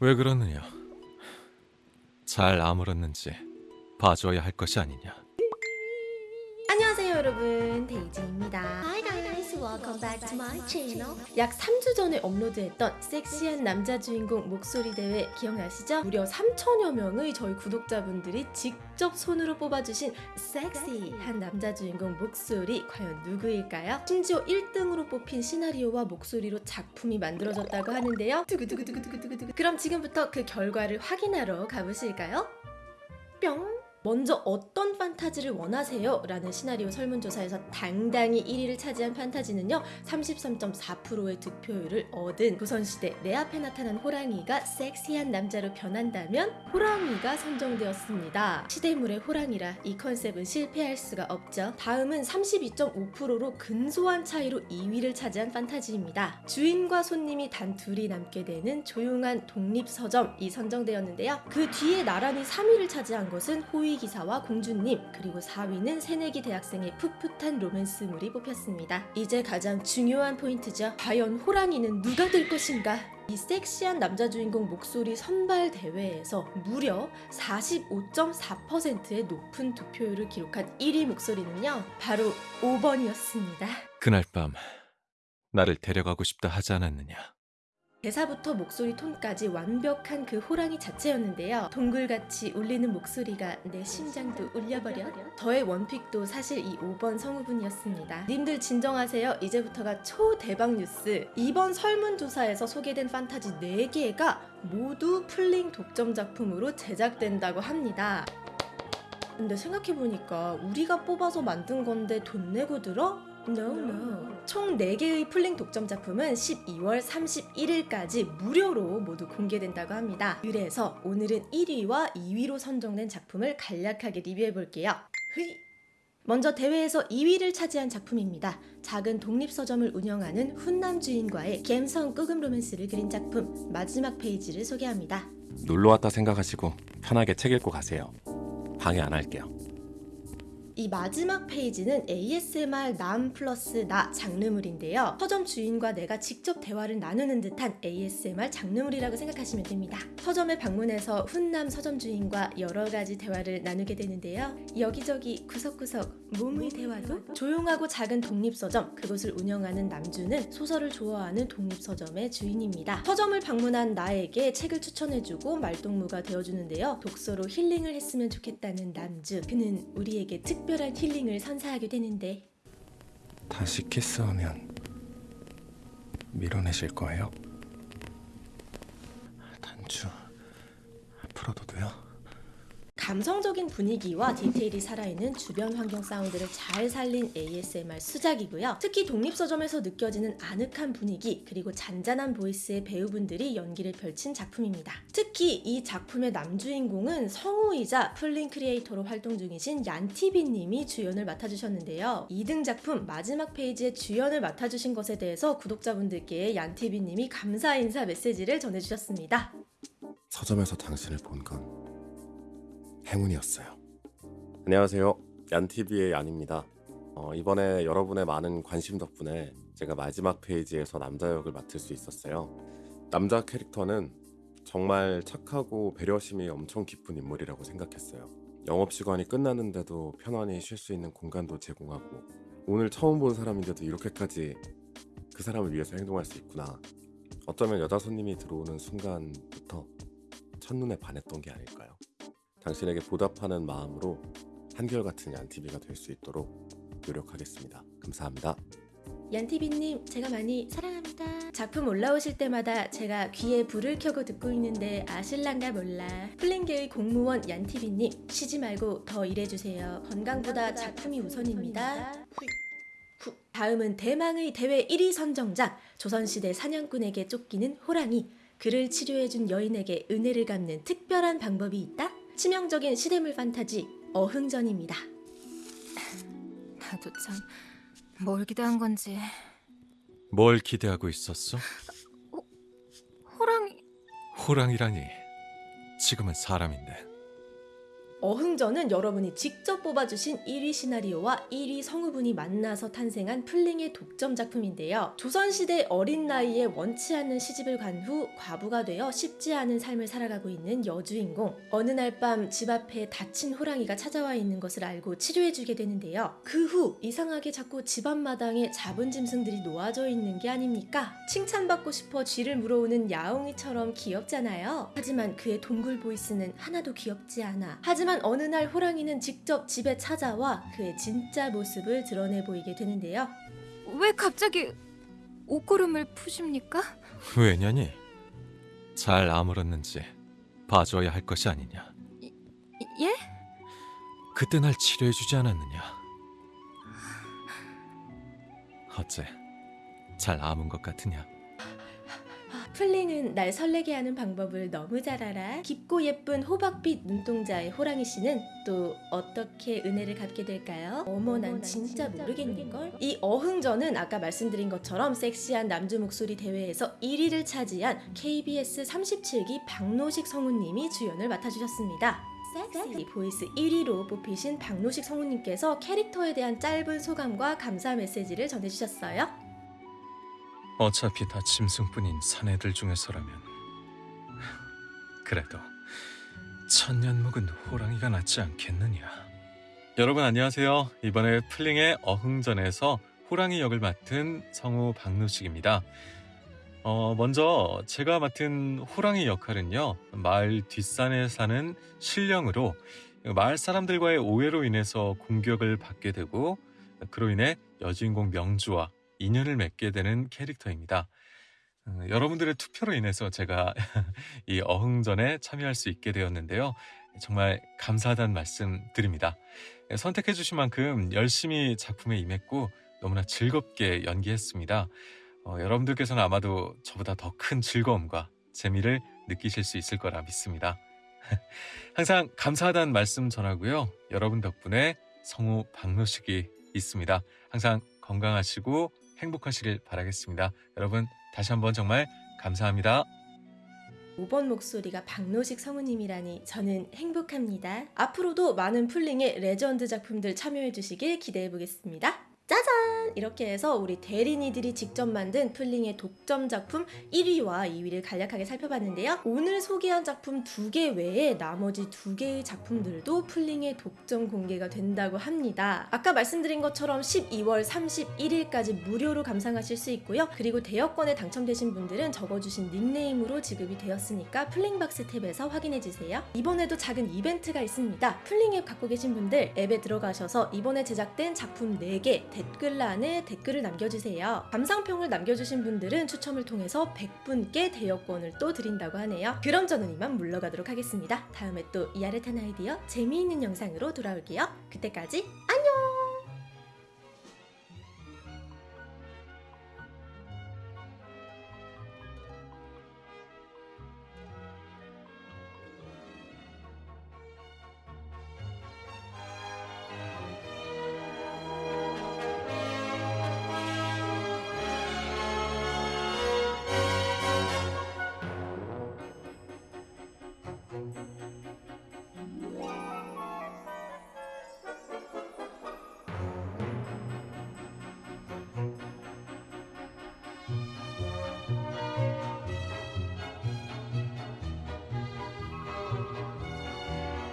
왜 그러느냐? 잘 아물었는지 봐줘야 할 것이 아니냐? 안녕하세요 여러분 데이지입니다 welcome back to my channel. 약 3주 전에 업로드했던 섹시한 남자 주인공 목소리 대회 기억나시죠? 무려 3천여 명의 저희 구독자분들이 직접 손으로 뽑아주신 섹시한 남자 주인공 목소리 과연 누구일까요? 심지어 1등으로 뽑힌 시나리오와 목소리로 작품이 만들어졌다고 하는데요 두구두구두구두구두구 그럼 지금부터 그 결과를 확인하러 가보실까요? 뿅 먼저 어떤 판타지를 원하세요? 라는 시나리오 설문조사에서 당당히 1위를 차지한 판타지는요 33.4%의 득표율을 얻은 조선시대 내 앞에 나타난 호랑이가 섹시한 남자로 변한다면 호랑이가 선정되었습니다. 시대물의 호랑이라 이 컨셉은 실패할 수가 없죠. 다음은 32.5%로 근소한 차이로 2위를 차지한 판타지입니다. 주인과 손님이 단 둘이 남게 되는 조용한 독립서점이 선정되었는데요. 그 뒤에 나란히 3위를 차지한 것은 호위 기사와 공주님 그리고 4위는 새내기 대학생의 풋풋한 로맨스물이 뽑혔습니다. 이제 가장 중요한 포인트죠. 과연 호랑이는 누가 될 것인가? 이 섹시한 남자 주인공 목소리 선발 대회에서 무려 45.4%의 높은 득표율을 기록한 1위 목소리는요. 바로 5번이었습니다. 그날 밤 나를 데려가고 싶다 하지 않았느냐? 대사부터 목소리 톤까지 완벽한 그 호랑이 자체였는데요. 동굴같이 울리는 목소리가 내 심장도 울려버려. 저의 원픽도 사실 이 5번 성우분이었습니다. 님들 진정하세요. 이제부터가 초대박 뉴스. 이번 설문조사에서 소개된 판타지 4개가 모두 플링 독점 작품으로 제작된다고 합니다. 근데 생각해보니까 우리가 뽑아서 만든 건데 돈 내고 들어? No, no. 총 4개의 플링 독점 작품은 12월 31일까지 무료로 모두 공개된다고 합니다. 그래서 오늘은 1위와 2위로 선정된 작품을 간략하게 리뷰해볼게요. 흐이! 먼저 대회에서 2위를 차지한 작품입니다. 작은 독립서점을 운영하는 훈남 주인과의 갬성 19금 로맨스를 그린 작품 마지막 페이지를 소개합니다. 놀러 왔다 생각하시고 편하게 책 읽고 가세요. 방해 안 할게요. 이 마지막 페이지는 ASMR 남 플러스 나 장르물인데요. 서점 주인과 내가 직접 대화를 나누는 듯한 ASMR 장르물이라고 생각하시면 됩니다. 서점에 방문해서 훈남 서점 주인과 여러 가지 대화를 나누게 되는데요. 여기저기 구석구석 몸의 대화도 조용하고 작은 독립서점 그곳을 운영하는 남주는 소설을 좋아하는 독립서점의 주인입니다. 서점을 방문한 나에게 책을 추천해주고 말동무가 되어주는데요. 독서로 힐링을 했으면 좋겠다는 남주 그는 우리에게 특 특별한 힐링을 선사하게 되는데 다시 키스하면 밀어내실 거예요? 단추? 감성적인 분위기와 디테일이 살아있는 주변 환경 사운드를 잘 살린 ASMR 수작이고요. 특히 독립서점에서 느껴지는 아늑한 분위기 그리고 잔잔한 voice의 배우분들이 연기를 펼친 작품입니다. 특히 이 작품의 남주인공은 성우이자 플링 크리에이터로 활동 중이신 얀티비님이 주연을 맡아주셨는데요. 2등 작품 마지막 페이지에 주연을 맡아주신 것에 대해서 구독자분들께 얀티비님이 감사 인사 메시지를 전해주셨습니다. 서점에서 당신을 본건 행운이었어요. 안녕하세요. 얀TV의 얀입니다. 어, 이번에 여러분의 많은 관심 덕분에 제가 마지막 페이지에서 남자 역을 맡을 수 있었어요. 남자 캐릭터는 정말 착하고 배려심이 엄청 깊은 인물이라고 생각했어요. 영업시간이 끝나는데도 편안히 쉴 수 있는 공간도 제공하고 오늘 처음 본 사람인데도 이렇게까지 그 사람을 위해서 행동할 수 있구나. 어쩌면 여자 손님이 들어오는 순간부터 첫눈에 반했던 게 아닐까요? 당신에게 보답하는 마음으로 한결같은 얀티비가 될 수 있도록 노력하겠습니다. 감사합니다. 얀티비님 제가 많이 사랑합니다 작품 올라오실 때마다 제가 귀에 불을 켜고 듣고 있는데 아실란가 몰라 플링계의 공무원 얀티비님 쉬지 말고 더 일해주세요 건강보다 작품이 우선입니다 후. 다음은 대망의 대회 1위 선정작 조선시대 사냥꾼에게 쫓기는 호랑이 그를 치료해준 여인에게 은혜를 갚는 특별한 방법이 있다? 치명적인 시대물 판타지 어흥전입니다. 나도 참 뭘 기대한 건지. 뭘 기대하고 있었어? 호랑이. 호랑이라니. 지금은 사람인데 어흥전은 여러분이 직접 뽑아주신 1위 시나리오와 1위 성우분이 만나서 탄생한 플링의 독점 작품인데요. 조선시대 어린 나이에 원치 않는 시집을 간 후 과부가 되어 쉽지 않은 삶을 살아가고 있는 여주인공. 어느 날 밤 집 앞에 다친 호랑이가 찾아와 있는 것을 알고 치료해주게 되는데요. 그 후 이상하게 자꾸 집 앞마당에 잡은 짐승들이 놓아져 있는 게 아닙니까? 칭찬받고 싶어 쥐를 물어오는 야옹이처럼 귀엽잖아요. 하지만 그의 동굴 보이스는 하나도 귀엽지 않아. 하지만 어느 날 호랑이는 직접 집에 찾아와 그의 진짜 모습을 드러내 보이게 되는데요. 왜 갑자기 옷고름을 푸십니까? 왜냐니? 잘 아물었는지 봐줘야 할 것이 아니냐. 예? 그때 날 치료해주지 않았느냐? 어째 잘 아문 것 같으냐? 플링은 날 설레게 하는 방법을 너무 잘 알아. 깊고 예쁜 호박빛 눈동자의 호랑이 씨는 또 어떻게 은혜를 갚게 될까요? 어머, 난 진짜 모르겠는걸? 이 어흥전은 아까 말씀드린 것처럼 섹시한 남주 목소리 대회에서 1위를 차지한 KBS 37기 박노식 성우님이 주연을 맡아주셨습니다. 섹시 voice 1위로 뽑히신 박노식 성우님께서 캐릭터에 대한 짧은 소감과 감사 메시지를 전해주셨어요. 어차피 다 짐승뿐인 사내들 중에서라면. 그래도 천년 묵은 호랑이가 낫지 않겠느냐. 여러분 안녕하세요. 이번에 플링의 어흥전에서 호랑이 역을 맡은 성우 박노식입니다. 어, 먼저 제가 맡은 호랑이 역할은요 마을 뒷산에 사는 신령으로 마을 사람들과의 오해로 인해서 공격을 받게 되고 그로 인해 여주인공 명주와 인연을 맺게 되는 캐릭터입니다. 어, 여러분들의 투표로 인해서 제가 이 어흥전에 참여할 수 있게 되었는데요. 정말 감사하다는 말씀 드립니다. 선택해 주신 만큼 열심히 작품에 임했고 너무나 즐겁게 연기했습니다. 어, 여러분들께서는 아마도 저보다 더 큰 즐거움과 재미를 느끼실 수 있을 거라 믿습니다. 항상 감사하다는 말씀 전하고요. 여러분 덕분에 성우 박노식이 있습니다. 항상 건강하시고 행복하시길 바라겠습니다. 여러분 다시 한번 정말 감사합니다. 5번 목소리가 박노식 성우님이라니 저는 행복합니다. 앞으로도 많은 플링의 레전드 작품들 참여해 주시길 기대해 보겠습니다. 짜잔! 이렇게 해서 우리 대리니들이 직접 만든 플링의 독점 작품 1위와 2위를 간략하게 살펴봤는데요. 오늘 소개한 작품 두 개 외에 나머지 두 개의 작품들도 플링의 독점 공개가 된다고 합니다. 아까 말씀드린 것처럼 12월 31일까지 무료로 감상하실 수 있고요. 그리고 대여권에 당첨되신 분들은 적어주신 닉네임으로 지급이 되었으니까 플링박스 탭에서 확인해주세요. 이번에도 작은 이벤트가 있습니다. 플링 앱 갖고 계신 분들 앱에 들어가셔서 이번에 제작된 작품 4개 댓글란 에 댓글을 남겨주세요. 감상평을 남겨주신 분들은 추첨을 통해서 100분께 대여권을 또 드린다고 하네요. 그럼 저는 이만 물러가도록 하겠습니다. 다음에 또 이아르탄 아이디어 재미있는 영상으로 돌아올게요. 그때까지